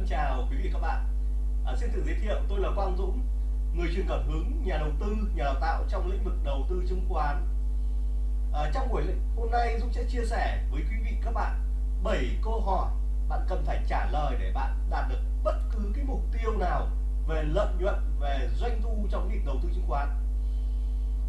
Vân chào quý vị các bạn. À, Xin tự giới thiệu tôi là Quang Dũng Người truyền cảm hứng, nhà đầu tư, nhà đào tạo trong lĩnh vực đầu tư chứng khoán. À, Trong buổi hôm nay Dũng sẽ chia sẻ với quý vị các bạn 7 câu hỏi bạn cần phải trả lời để bạn đạt được bất cứ cái mục tiêu nào về lợi nhuận, về doanh thu trong lĩnh đầu tư chứng khoán.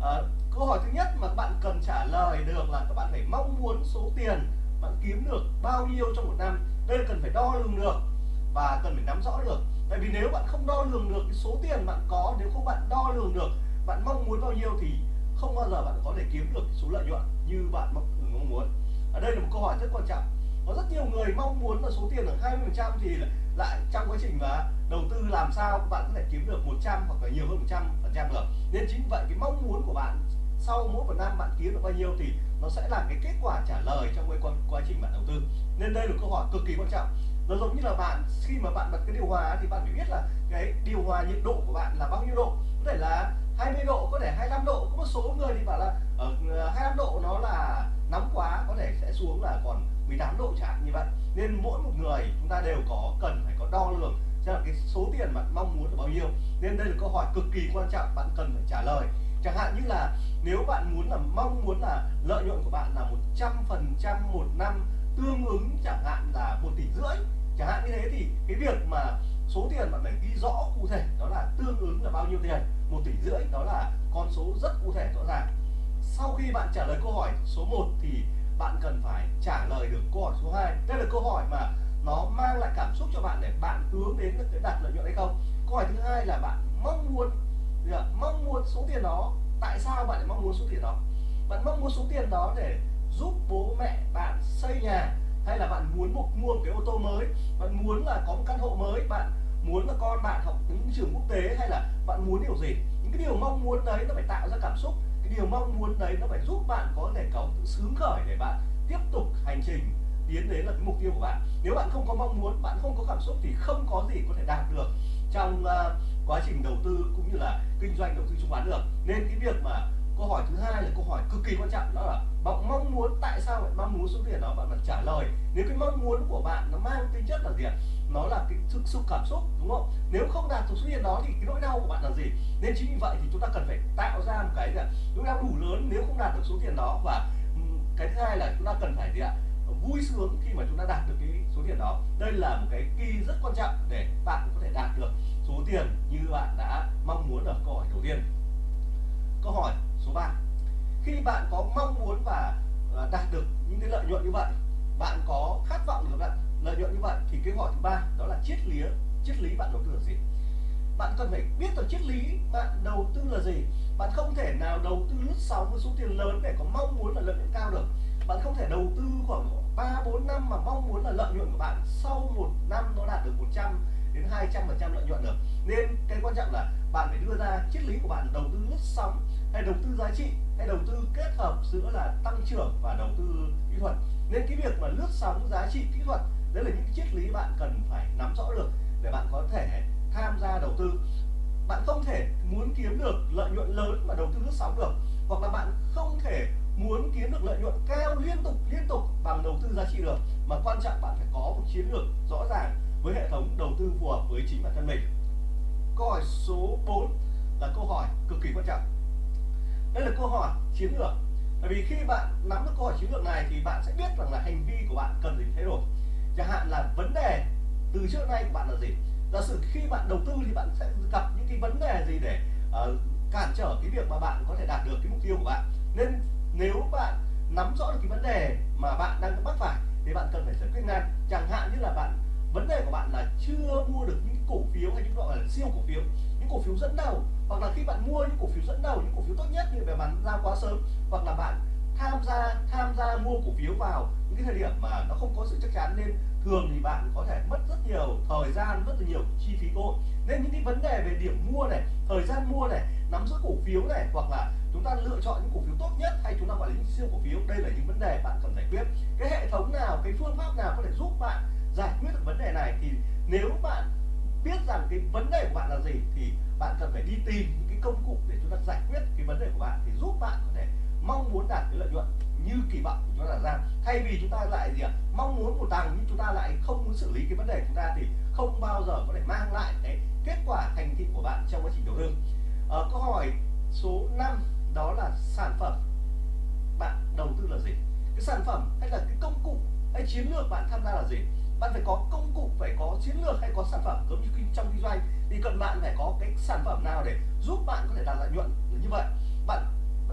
À, Câu hỏi thứ nhất mà bạn cần trả lời được là các bạn phải mong muốn số tiền bạn kiếm được bao nhiêu trong một năm. Đây là cần phải đo lường được và cần phải nắm rõ được. Tại vì nếu bạn không đo lường được cái số tiền bạn có, nếu không bạn đo lường được bạn mong muốn bao nhiêu thì không bao giờ bạn có thể kiếm được số lợi nhuận như bạn mong muốn. Ở đây là một câu hỏi rất quan trọng. Có rất nhiều người mong muốn là số tiền ở 20 phần trăm thì lại trong quá trình mà đầu tư làm sao bạn có thể kiếm được 100 hoặc là nhiều hơn 100 phần trăm được. Nên chính vậy cái mong muốn của bạn sau mỗi một năm bạn kiếm được bao nhiêu thì nó sẽ là cái kết quả trả lời trong cái quá trình bạn đầu tư. Nên đây là câu hỏi cực kỳ quan trọng nó giống như là bạn, khi mà bạn bật cái điều hòa thì bạn phải biết là cái điều hòa nhiệt độ của bạn là bao nhiêu độ. Có thể là 20 độ, có thể 25 độ. Có một số người thì bảo là ờ, ở 25 độ nó là nóng quá, có thể sẽ xuống là còn 18 độ chẳng như vậy. Nên mỗi một người chúng ta đều có, cần phải có đo lường xem là cái số tiền bạn mong muốn là bao nhiêu. Nên đây là câu hỏi cực kỳ quan trọng, bạn cần phải trả lời. Chẳng hạn như là nếu bạn muốn là, mong muốn là lợi nhuận của bạn là 100 phần trăm một năm tương ứng chẳng hạn là một tỷ rưỡi chẳng hạn như thế thì cái việc mà số tiền bạn phải ghi rõ cụ thể đó là tương ứng là bao nhiêu tiền? Một tỷ rưỡi, đó là con số rất cụ thể, rõ ràng. Sau khi bạn trả lời câu hỏi số 1 thì bạn cần phải trả lời được câu hỏi số 2 đây là câu hỏi mà nó mang lại cảm xúc cho bạn để bạn hướng đến cái đạt lợi nhuận hay không. Câu hỏi thứ hai là bạn mong muốn mong muốn số tiền đó. Tại sao bạn lại mong muốn số tiền đó? Bạn mong muốn số tiền đó để giúp bố mẹ bạn xây nhà hay là bạn muốn một mua một cái ô tô mới bạn muốn là có một căn hộ mới bạn muốn là con bạn học những trường quốc tế hay là bạn muốn điều gì? Những cái điều mong muốn đấy nó phải tạo ra cảm xúc cái điều mong muốn đấy nó phải giúp bạn có thể có sướng khởi để bạn tiếp tục hành trình tiến đến là cái mục tiêu của bạn. Nếu bạn không có mong muốn bạn không có cảm xúc thì không có gì có thể đạt được trong uh, quá trình đầu tư cũng như là kinh doanh đầu tư chứng khoán được. Nên cái việc mà câu hỏi thứ hai là câu hỏi cực kỳ quan trọng, đó là bạn mong muốn tại sao bạn mong muốn số tiền đó, bạn phải trả lời. Nếu cái mong muốn của bạn nó mang tính chất là gì nó là cái thực sự cảm xúc, đúng không? Nếu không đạt được số tiền đó thì cái nỗi đau của bạn là gì? Nên chính vì vậy thì chúng ta cần phải tạo ra một cái gì ạ? Nỗi đau đủ lớn nếu không đạt được số tiền đó và cái thứ hai là chúng ta cần phải gì ạ? Vui sướng khi mà chúng ta đạt được cái số tiền đó. Đây là một cái kỳ rất quan trọng để bạn có thể đạt được số tiền như bạn đã mong muốn ở câu hỏi đầu tiên câu hỏi số 3 khi bạn có mong muốn và à, đạt được những cái lợi nhuận như vậy, bạn có khát vọng được lợi nhuận như vậy, thì cái hỏi thứ ba đó là triết lý triết lý bạn đầu tư là gì? Bạn cần phải biết được triết lý bạn đầu tư là gì. Bạn không thể nào đầu tư lướt sóng với số tiền lớn để có mong muốn là lợi nhuận cao được. Bạn không thể đầu tư khoảng 3 4 năm mà mong muốn là lợi nhuận của bạn sau một năm nó đạt được 100 đến 200 phần trăm lợi nhuận được. Nên cái quan trọng là bạn phải đưa ra triết lý của bạn đầu tư lướt sóng, hay đầu tư giá trị, hay đầu tư kết hợp giữa là tăng trưởng và đầu tư kỹ thuật. Nên cái việc mà lướt sóng giá trị kỹ thuật, đấy là những triết lý bạn cần phải nắm rõ được để bạn có thể tham gia đầu tư. Bạn không thể muốn kiếm được lợi nhuận lớn mà đầu tư lướt sóng được, hoặc là bạn không thể muốn kiếm được lợi nhuận cao liên tục liên tục bằng đầu tư giá trị được. Mà quan trọng bạn phải có một chiến lược rõ ràng với hệ với chính bản thân mình. Câu hỏi số 4 là câu hỏi cực kỳ quan trọng. Đây là câu hỏi chiến lược. Bởi vì khi bạn nắm được câu hỏi chiến lược này thì bạn sẽ biết rằng là hành vi của bạn cần gì thay đổi. Chẳng hạn là vấn đề từ trước nay của bạn là gì? Giả sử khi bạn đầu tư thì bạn sẽ gặp những cái vấn đề gì để uh, cản trở cái việc mà bạn có thể đạt được cái mục tiêu của bạn. Nên nếu bạn nắm rõ được cái vấn đề mà bạn đang mắc phải thì bạn cần phải giải quyết ngay. Chẳng hạn như là bạn vấn đề của bạn là chưa mua được những cổ phiếu hay những gọi là siêu cổ phiếu, những cổ phiếu dẫn đầu. Hoặc là khi bạn mua những cổ phiếu dẫn đầu, những cổ phiếu tốt nhất như về bán ra quá sớm, hoặc là bạn tham gia tham gia mua cổ phiếu vào những cái thời điểm mà nó không có sự chắc chắn, nên thường thì bạn có thể mất rất nhiều thời gian rất là nhiều chi phí cơ nên những cái vấn đề về điểm mua này, thời gian mua này, nắm giữ cổ phiếu này, hoặc là chúng ta lựa chọn những cổ phiếu tốt nhất hay chúng ta gọi là những siêu cổ phiếu, đây là những vấn đề bạn cần giải quyết cái hệ thống nào, cái phương pháp nào có thể giúp bạn giải quyết được vấn đề này thì nếu bạn biết rằng cái vấn đề của bạn là gì thì bạn cần phải đi tìm những cái công cụ để chúng ta giải quyết cái vấn đề của bạn thì giúp bạn có thể mong muốn đạt cái lợi nhuận như kỳ vọng của chúng ta đặt ra. Thay vì chúng ta lại gì ạ? Mong muốn một đằng nhưng chúng ta lại không muốn xử lý cái vấn đề của chúng ta thì không bao giờ có thể mang lại cái kết quả thành thị của bạn trong quá trình đầu tư. À, câu hỏi số 5 đó là sản phẩm bạn đầu tư là gì? Cái sản phẩm hay là cái công cụ hay chiến lược bạn tham gia là gì? Bạn phải có công cụ, phải có chiến lược hay có sản phẩm giống như trong kinh doanh. Thì cần bạn phải có cái sản phẩm nào để giúp bạn có thể đạt lợi nhuận như vậy. Bạn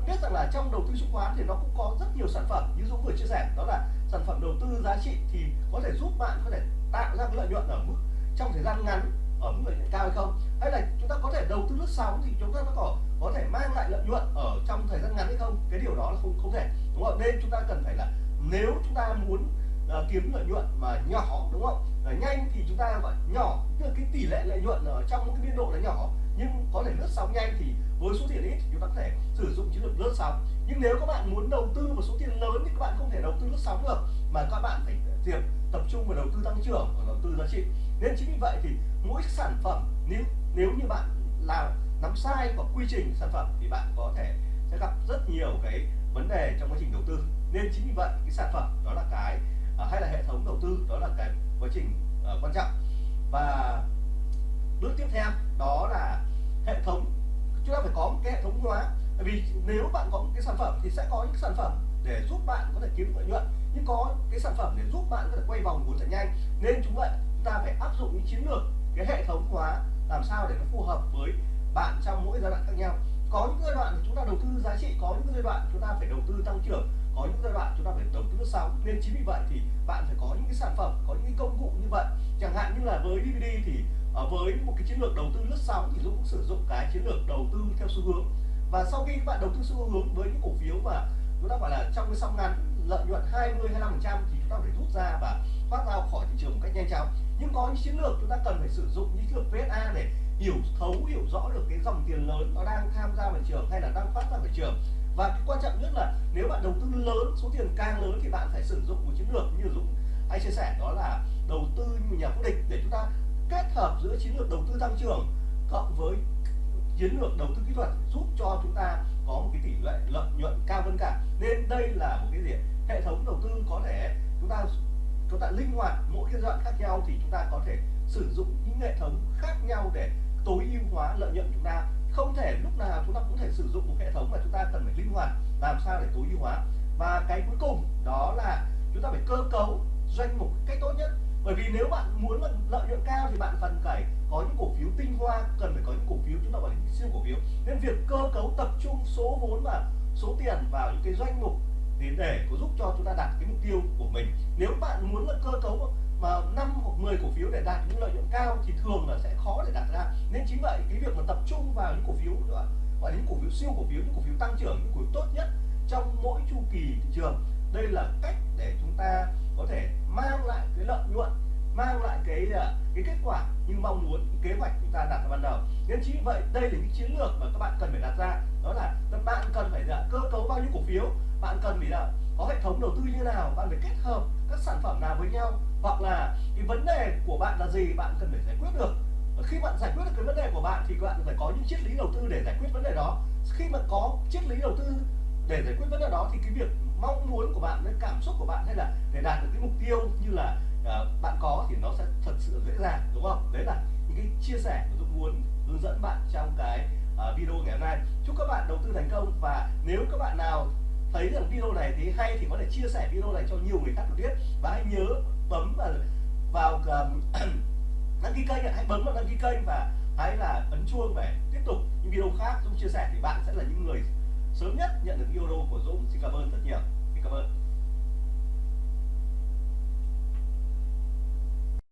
biết rằng là trong đầu tư chứng khoán thì nó cũng có rất nhiều sản phẩm như Dũng vừa chia sẻ, đó là sản phẩm đầu tư giá trị thì có thể giúp bạn có thể tạo ra cái lợi nhuận ở mức, trong thời gian ngắn ở mức lợi nhuận cao hay không. Hay là chúng ta có thể đầu tư lướt sóng thì chúng ta có có thể mang lại lợi nhuận ở trong thời gian ngắn hay không? Cái điều đó là không không thể, đúng không nên chúng ta cần phải là, nếu chúng ta muốn uh, kiếm lợi nhuận mà nhỏ đúng không? Uh, nhanh thì chúng ta gọi nhỏ tức là cái tỷ lệ lợi nhuận ở trong cái biên độ là nhỏ. Nhưng có thể lướt sóng nhanh thì với số tiền ít thì chúng ta có thể sử dụng chiến lược lướt sóng. Nhưng nếu các bạn muốn đầu tư một số tiền lớn thì các bạn không thể đầu tư lướt sóng được mà các bạn phải tiệm tập trung vào đầu tư tăng trưởng và đầu tư giá trị. Nên chính vì vậy thì mỗi sản phẩm nếu nếu như bạn làm nắm sai vào quy trình sản phẩm thì bạn có thể sẽ gặp rất nhiều cái vấn đề trong quá trình đầu tư. Nên chính vì vậy cái sản phẩm đó là cái À, hay là hệ thống đầu tư, đó là cái quá trình à, quan trọng. Và bước tiếp theo, đó là hệ thống, chúng ta phải có một cái hệ thống hóa. Bởi vì nếu bạn có một cái sản phẩm thì sẽ có những sản phẩm để giúp bạn có thể kiếm lợi nhuận, nhưng có cái sản phẩm để giúp bạn có thể quay vòng vốn thật nhanh. Nên chúng vậy chúng ta phải áp dụng những chiến lược, cái hệ thống hóa làm sao để nó phù hợp với bạn trong mỗi giai đoạn khác nhau. Có những giai đoạn thì chúng ta đầu tư giá trị, có những giai đoạn chúng ta phải đầu tư tăng trưởng có những giai đoạn chúng ta phải đầu tư sóng nên chính vì vậy thì bạn phải có những cái sản phẩm, có những cái công cụ như vậy. Chẳng hạn như là với DVD thì ở với một cái chiến lược đầu tư lướt sóng thì Dũng cũng sử dụng cái chiến lược đầu tư theo xu hướng. Và sau khi các bạn đầu tư xu hướng với những cổ phiếu mà chúng ta gọi là trong cái sóng ngắn lợi nhuận 20 25 phần trăm thì chúng ta phải rút ra và thoát ra khỏi thị trường một cách nhanh chóng. Nhưng có những chiến lược chúng ta cần phải sử dụng những chiến lược VSA để hiểu, thấu, hiểu rõ được cái dòng tiền lớn nó đang tham gia vào thị trường hay là đang phát ra thị trường và cái quan trọng nhất là nếu bạn đầu tư lớn, số tiền càng lớn thì bạn phải sử dụng một chiến lược như Dũng anh chia sẻ, đó là đầu tư nhà vô địch để chúng ta kết hợp giữa chiến lược đầu tư tăng trưởng cộng với chiến lược đầu tư kỹ thuật giúp cho chúng ta có một cái tỷ lệ lợi nhuận cao hơn cả. Nên đây là một cái gì? Hệ thống đầu tư có thể chúng ta chúng ta linh hoạt, mỗi cái đoạn khác nhau thì chúng ta có thể sử dụng những hệ thống khác nhau để tối ưu hóa lợi nhuận chúng ta. Không thể lúc nào chúng ta cũng thể sử dụng một hệ thống mà chúng ta cần phải linh hoạt, làm sao để tối ưu hóa. Và cái cuối cùng đó là chúng ta phải cơ cấu doanh mục cách tốt nhất. Bởi vì nếu bạn muốn lợi nhuận cao thì bạn cần phải có những cổ phiếu tinh hoa, cần phải có những cổ phiếu chúng ta gọi là những siêu cổ phiếu. Nên việc cơ cấu tập trung số vốn và số tiền vào những cái doanh mục thì để có giúp cho chúng ta đạt cái mục tiêu của mình. Nếu bạn muốn là cơ cấu mà năm hoặc 10 cổ phiếu để đạt những lợi nhuận cao thì thường là sẽ khó để đạt ra. Nên chính vậy, cái việc mà tập trung vào những cổ phiếu, gọi là những cổ phiếu siêu cổ phiếu, những cổ phiếu tăng trưởng, những cổ phiếu tốt nhất trong mỗi chu kỳ thị trường, đây là cách để chúng ta có thể mang lại cái lợi nhuận, mang lại cái à, cái kết quả như mong muốn kế hoạch chúng ta đặt ra ban đầu. Nên chính vậy, đây là những chiến lược mà các bạn cần phải đặt ra. Đó là các bạn cần phải là cơ cấu bao nhiêu cổ phiếu bạn cần phải là có hệ thống đầu tư như nào bạn phải kết hợp các sản phẩm nào với nhau hoặc là cái vấn đề của bạn là gì bạn cần phải giải quyết được. Khi bạn giải quyết được cái vấn đề của bạn thì bạn phải có những triết lý đầu tư để giải quyết vấn đề đó. Khi mà có triết lý đầu tư để giải quyết vấn đề đó thì cái việc mong muốn của bạn với cảm xúc của bạn hay là để đạt được cái mục tiêu như là uh, bạn có thì nó sẽ thật sự dễ dàng đúng không? Đấy là những cái chia sẻ mà tôi muốn hướng dẫn bạn trong cái À, video ngày hôm nay. Chúc các bạn đầu tư thành công và nếu các bạn nào thấy rằng video này thấy hay thì có thể chia sẻ video này cho nhiều người khác được biết. Và hãy nhớ bấm vào um, đăng ký kênh hãy bấm vào đăng ký kênh và hãy là ấn chuông để tiếp tục những video khác chúng chia sẻ thì bạn sẽ là những người sớm nhất nhận được video của Dũng. Xin cảm ơn rất nhiều. Xin cảm ơn.